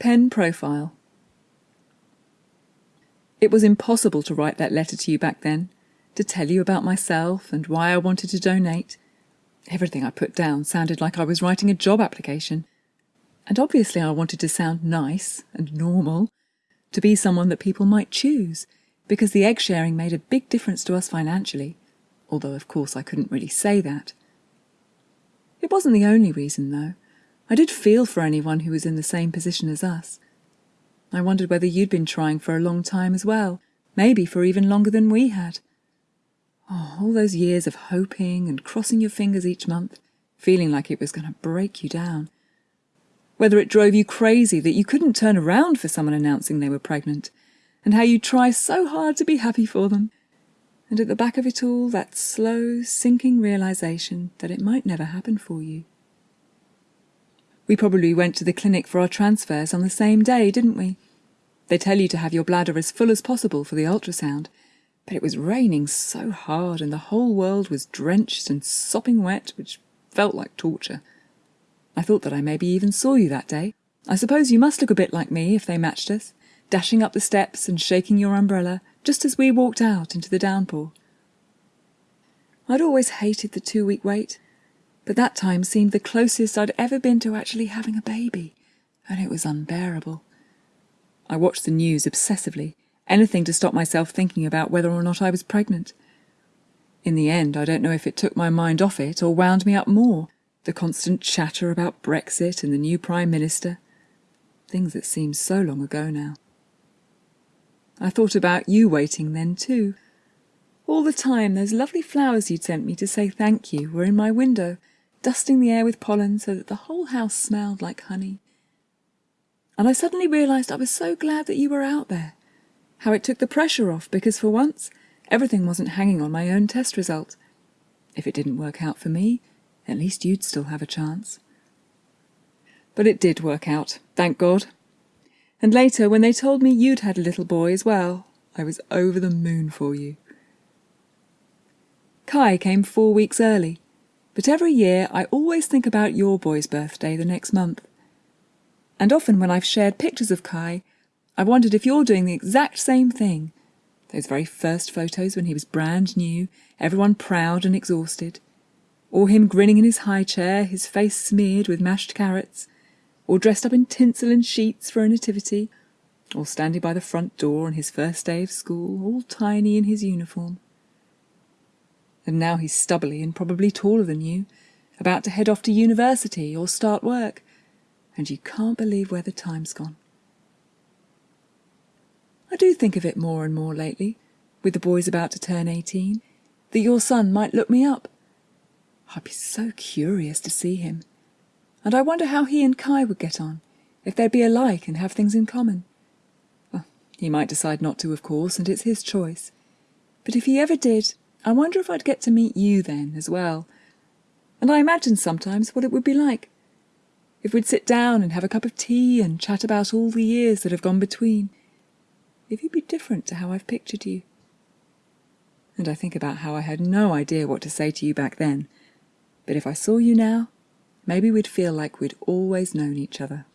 Pen Profile It was impossible to write that letter to you back then, to tell you about myself and why I wanted to donate. Everything I put down sounded like I was writing a job application. And obviously I wanted to sound nice and normal, to be someone that people might choose, because the egg sharing made a big difference to us financially, although of course I couldn't really say that. It wasn't the only reason, though. I did feel for anyone who was in the same position as us. I wondered whether you'd been trying for a long time as well, maybe for even longer than we had. Oh, all those years of hoping and crossing your fingers each month, feeling like it was going to break you down. Whether it drove you crazy that you couldn't turn around for someone announcing they were pregnant, and how you try so hard to be happy for them. And at the back of it all, that slow, sinking realization that it might never happen for you. We probably went to the clinic for our transfers on the same day, didn't we? They tell you to have your bladder as full as possible for the ultrasound, but it was raining so hard and the whole world was drenched and sopping wet, which felt like torture. I thought that I maybe even saw you that day. I suppose you must look a bit like me if they matched us, dashing up the steps and shaking your umbrella just as we walked out into the downpour. I'd always hated the two week wait, but that time seemed the closest I'd ever been to actually having a baby, and it was unbearable. I watched the news obsessively, anything to stop myself thinking about whether or not I was pregnant. In the end, I don't know if it took my mind off it or wound me up more, the constant chatter about Brexit and the new Prime Minister. Things that seem so long ago now. I thought about you waiting then too. All the time those lovely flowers you'd sent me to say thank you were in my window, dusting the air with pollen so that the whole house smelled like honey. And I suddenly realised I was so glad that you were out there how it took the pressure off because for once everything wasn't hanging on my own test result. If it didn't work out for me, at least you'd still have a chance. But it did work out, thank God. And later, when they told me you'd had a little boy as well, I was over the moon for you. Kai came four weeks early, but every year I always think about your boy's birthday the next month. And often when I've shared pictures of Kai, I've wondered if you're doing the exact same thing. Those very first photos when he was brand new, everyone proud and exhausted. Or him grinning in his high chair, his face smeared with mashed carrots. Or dressed up in tinsel and sheets for a nativity. Or standing by the front door on his first day of school, all tiny in his uniform. And now he's stubbly and probably taller than you, about to head off to university or start work, and you can't believe where the time's gone. I do think of it more and more lately, with the boys about to turn 18, that your son might look me up. I'd be so curious to see him. And I wonder how he and Kai would get on, if they'd be alike and have things in common. Well, he might decide not to, of course, and it's his choice. But if he ever did, I wonder if I'd get to meet you then as well. And I imagine sometimes what it would be like. If we'd sit down and have a cup of tea and chat about all the years that have gone between if you'd be different to how I've pictured you. And I think about how I had no idea what to say to you back then, but if I saw you now, maybe we'd feel like we'd always known each other.